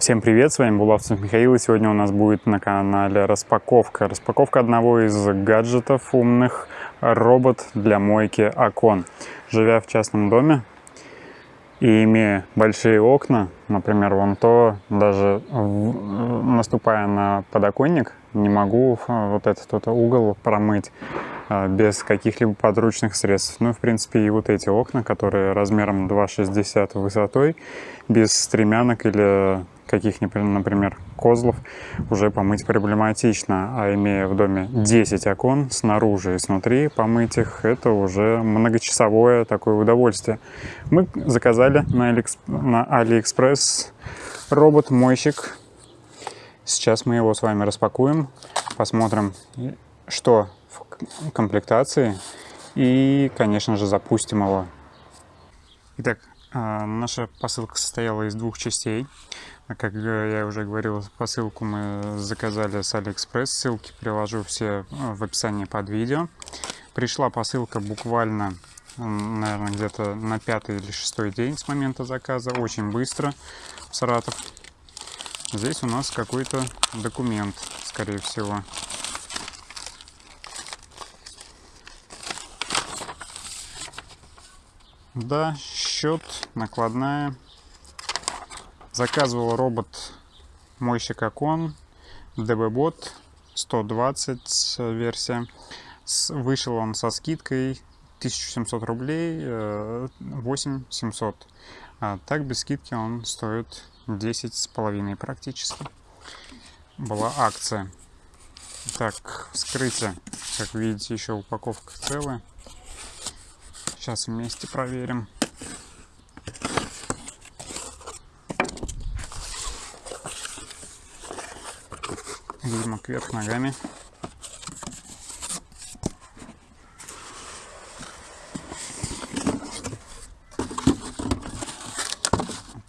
Всем привет, с вами Булавцев Михаил, и сегодня у нас будет на канале распаковка. Распаковка одного из гаджетов умных, робот для мойки окон. Живя в частном доме и имея большие окна, например, вон то, даже наступая на подоконник, не могу вот этот вот угол промыть без каких-либо подручных средств. Ну, в принципе, и вот эти окна, которые размером 2,60 высотой, без стремянок или каких-нибудь, например, козлов, уже помыть проблематично. А имея в доме 10 окон снаружи и снутри, помыть их, это уже многочасовое такое удовольствие. Мы заказали на, Алиэксп... на Алиэкспресс робот-мойщик. Сейчас мы его с вами распакуем, посмотрим, что комплектации и, конечно же, запустим его. Итак, а, наша посылка состояла из двух частей. Как я уже говорил, посылку мы заказали с Алиэкспресс. Ссылки приложу все а, в описании под видео. Пришла посылка буквально, наверное, где-то на пятый или шестой день с момента заказа. Очень быстро в Саратов. Здесь у нас какой-то документ, скорее всего. Да, счет, накладная. Заказывал робот мойщик окон, DB-бот 120 версия. Вышел он со скидкой 1700 рублей, 8700. Э, а так без скидки он стоит 10 с половиной практически. Была акция. Так, вскрытие. Как видите, еще упаковка целая. Сейчас вместе проверим. Видимо, кверх ногами.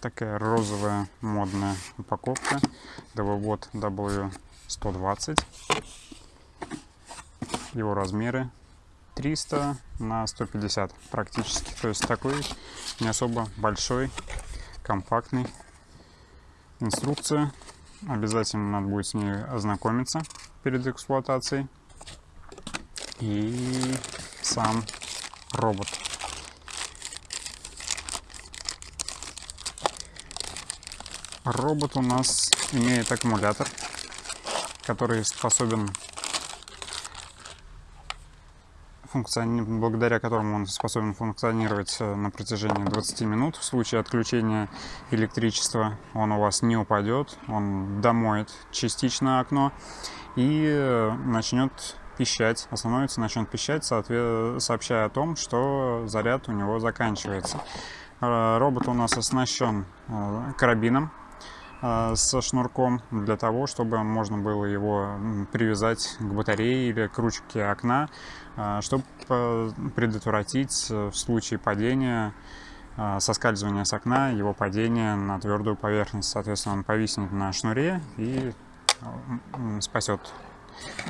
такая розовая модная упаковка. Довод W120. Его размеры 300 на 150 практически. То есть такой не особо большой, компактный. Инструкция. Обязательно надо будет с ней ознакомиться перед эксплуатацией. И сам робот. Робот у нас имеет аккумулятор, который способен функциони... благодаря которому он способен функционировать э, на протяжении 20 минут. В случае отключения электричества он у вас не упадет, он домоет частично окно и э, начнет пищать, остановится, начнет пищать, сообщая о том, что заряд у него заканчивается. Э, робот у нас оснащен карабином со шнурком для того, чтобы можно было его привязать к батарее или к ручке окна а, чтобы предотвратить э, в случае падения соскальзывания с окна, его падение на твердую поверхность. Соответственно, он повиснет на шнуре и спасет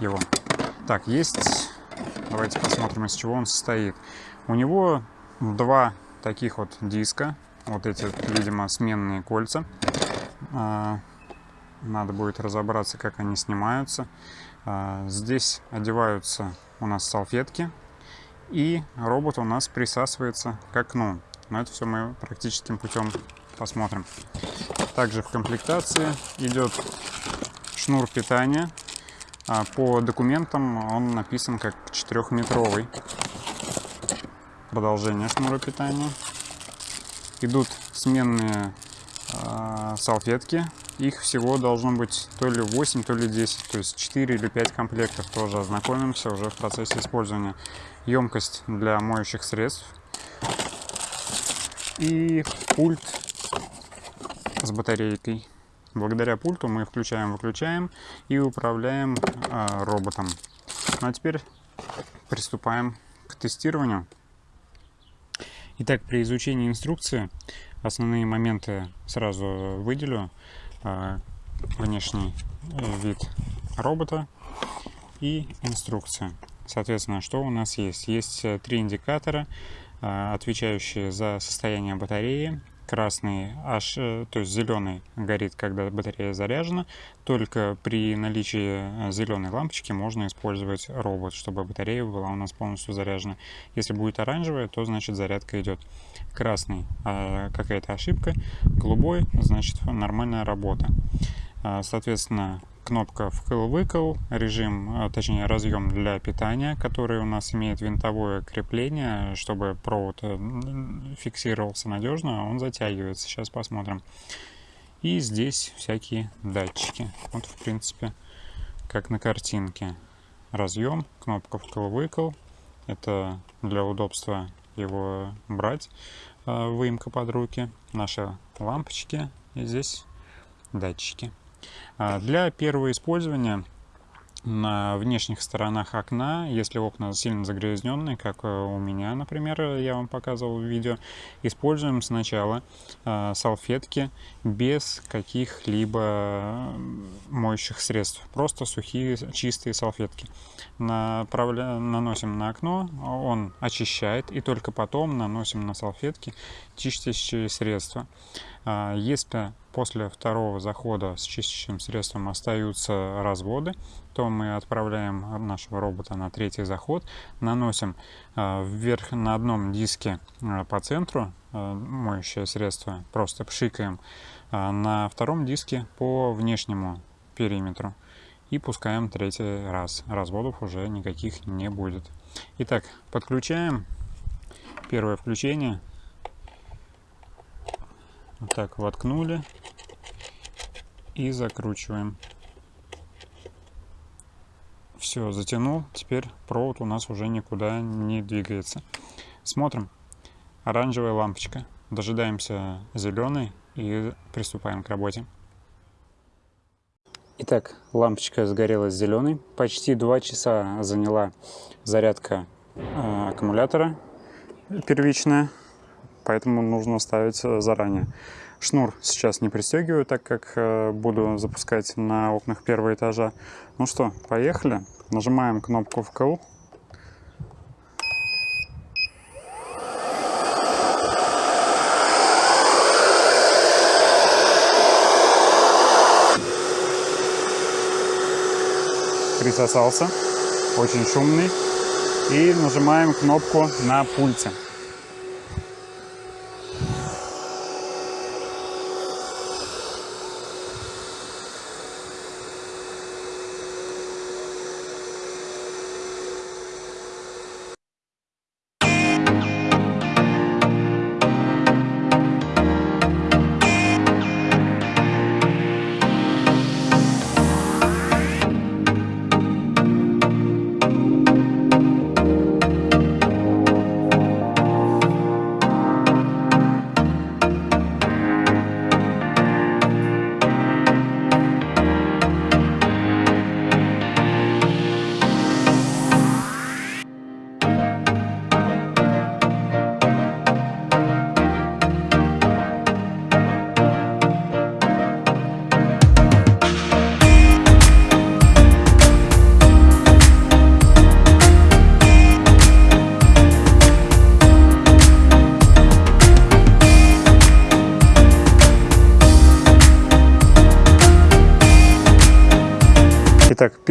его. Так, есть... Давайте посмотрим, из чего он состоит. У него два таких вот диска. Вот эти, видимо, сменные кольца. А, надо будет разобраться, как они снимаются. Здесь одеваются у нас салфетки, и робот у нас присасывается к окну. Но это все мы практическим путем посмотрим. Также в комплектации идет шнур питания. А по документам он написан как 4-метровый. Продолжение шнура питания. Идут сменные салфетки их всего должно быть то ли 8, то ли 10, то есть 4 или 5 комплектов тоже ознакомимся уже в процессе использования. Емкость для моющих средств и пульт с батарейкой. Благодаря пульту мы включаем-выключаем и управляем э, роботом. Ну а теперь приступаем к тестированию. Итак, при изучении инструкции основные моменты сразу выделю. А, внешний э, вид робота и инструкция. Соответственно, что у нас есть? Есть э, три индикатора, а, отвечающие за состояние батареи, красный, аж, э, то есть зеленый горит, когда батарея заряжена. Только при наличии э, зеленой лампочки можно использовать робот, чтобы батарея была у нас полностью заряжена. Если будет оранжевая, то значит зарядка идет. Красный а, какая-то ошибка, голубой значит нормальная работа. Соответственно, кнопка вкл-выкл, режим, а, точнее разъем для питания, который у нас имеет винтовое крепление, чтобы провод э, фиксировался надежно, он затягивается. Сейчас посмотрим. И здесь всякие датчики. Вот, в принципе, как на картинке. Разъем, кнопка вкл-выкл. Это для удобства его брать, а, выемка под руки. Наши лампочки. И здесь датчики. А, для первого использования на внешних сторонах окна, если окна сильно загрязненные, как э, у меня, например, я вам показывал в видео, используем сначала э, салфетки без каких-либо моющих средств, просто сухие чистые салфетки. Направля... Наносим на окно, он очищает, и только потом наносим на салфетки чистящие средства. А, если после второго захода с чистящим средством остаются разводы, то мы отправляем нашего робота на третий заход, наносим а, вверх на одном диске а, по центру моющее средство, просто пшикаем, на втором диске по внешнему периметру и пускаем третий раз. Разводов уже никаких не будет. Итак, подключаем. Первое включение – вот так воткнули и закручиваем. Все, затянул. Теперь провод у нас уже никуда не двигается. Смотрим. Оранжевая лампочка. Дожидаемся зеленой и приступаем к работе. Итак, лампочка сгорела зеленой. Почти два часа заняла зарядка э, аккумулятора первичная поэтому нужно ставить э, заранее. Шнур сейчас не пристегиваю, так как э, буду запускать на окнах первого этажа. Ну что, поехали. Нажимаем кнопку вкл. Присосался, очень шумный. И нажимаем кнопку на пульте.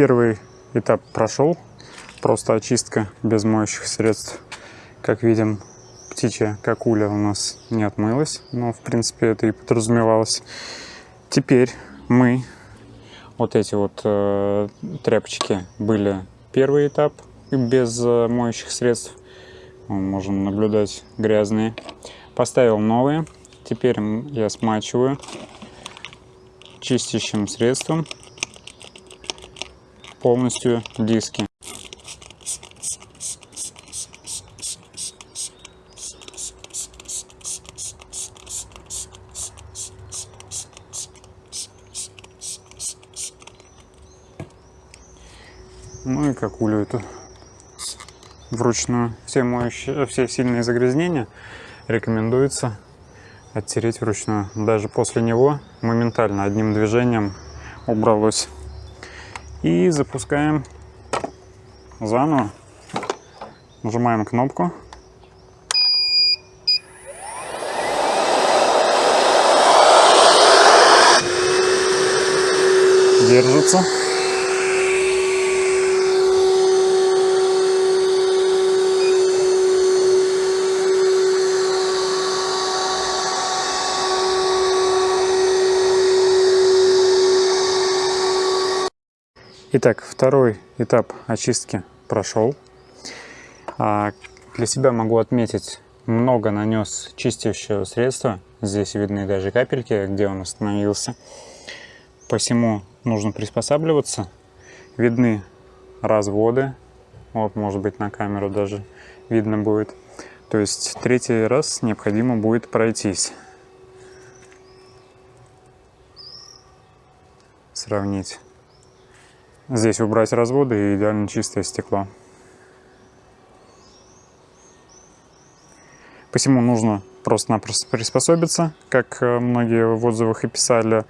Первый этап прошел. Просто очистка без моющих средств. Как видим, птичья какуля у нас не отмылась. Но, в принципе, это и подразумевалось. Теперь мы... Вот эти вот э, тряпочки были первый этап без э, моющих средств. Можем наблюдать грязные. Поставил новые. Теперь я смачиваю чистящим средством полностью диски. Ну и какулю эту вручную. Все, моющие, все сильные загрязнения рекомендуется оттереть вручную. Даже после него моментально одним движением убралось. И запускаем заново. Нажимаем кнопку. Держится. Итак, второй этап очистки прошел. А, для себя могу отметить, много нанес чистящего средства. Здесь видны даже капельки, где он остановился. Посему нужно приспосабливаться. Видны разводы. Вот, может быть, на камеру даже видно будет. То есть третий раз необходимо будет пройтись. Сравнить. Здесь убрать разводы и идеально чистое стекло. Посему нужно просто-напросто приспособиться, как э, многие в отзывах и писали.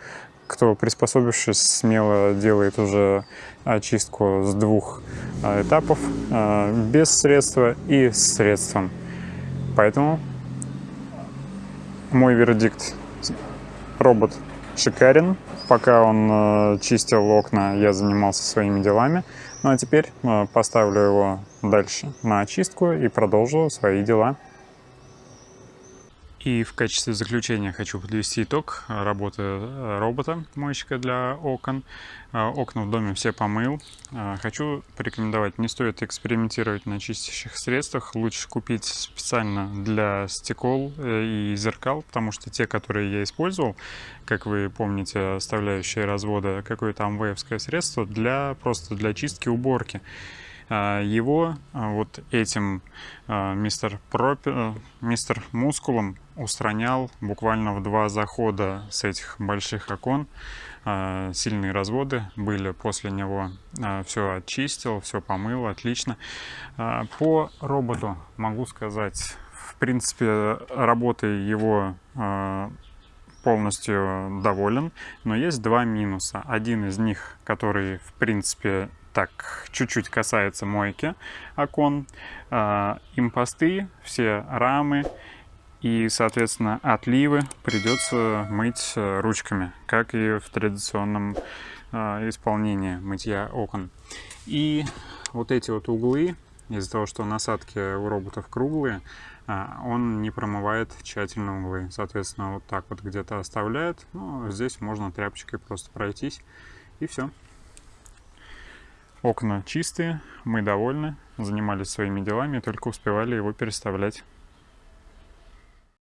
Кто приспособившись, смело делает уже очистку с двух э, этапов, э, без средства и с средством. Поэтому мой вердикт – робот шикарен, Пока он э, чистил окна, я занимался своими делами. Ну а теперь э, поставлю его дальше на очистку и продолжу свои дела. И в качестве заключения хочу подвести итог работы э, робота, мойщика для окон. Э, окна в доме все помыл. Э, хочу порекомендовать, не стоит экспериментировать на чистящих средствах. Лучше купить специально для стекол и зеркал, потому что те, которые я использовал, как вы помните, оставляющие разводы, какое-то амвеевское средство для просто для чистки уборки. А, его а, вот этим а, мистер, Пропи, э, мистер Мускулом устранял буквально в два захода с этих больших окон. Сильные разводы были после него. Все очистил, все помыл, отлично. По роботу могу сказать, в принципе, работой его полностью доволен, но есть два минуса. Один из них, который, в принципе, так чуть-чуть касается мойки окон, э, импосты, все рамы и, соответственно, отливы придется мыть э, ручками, как и в традиционном э, исполнении мытья окон. И вот эти вот углы, из-за того, что насадки у роботов круглые, он не промывает тщательно углы. Соответственно, вот так вот где-то оставляет. Ну, здесь можно тряпочкой просто пройтись, и все. Окна чистые, мы довольны, занимались своими делами, только успевали его переставлять.